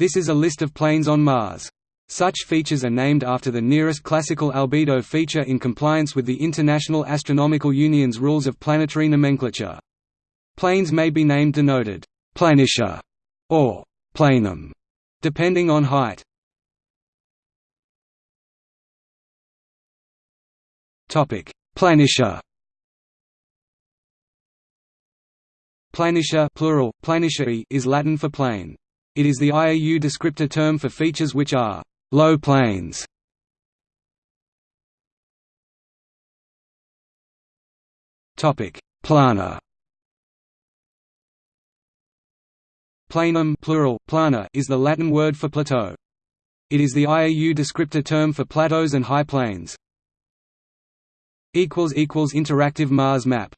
This is a list of plains on Mars. Such features are named after the nearest classical albedo feature in compliance with the International Astronomical Union's rules of planetary nomenclature. Plains may be named denoted «planitia» or «planum», depending on height. Planitia Planitia plural, planitiae is Latin for plain. It is the IAU descriptor term for features which are low plains. Topic: Plana. Planum plural, plana is the Latin word for plateau. It is the IAU descriptor term for plateaus and high plains. Interactive Mars map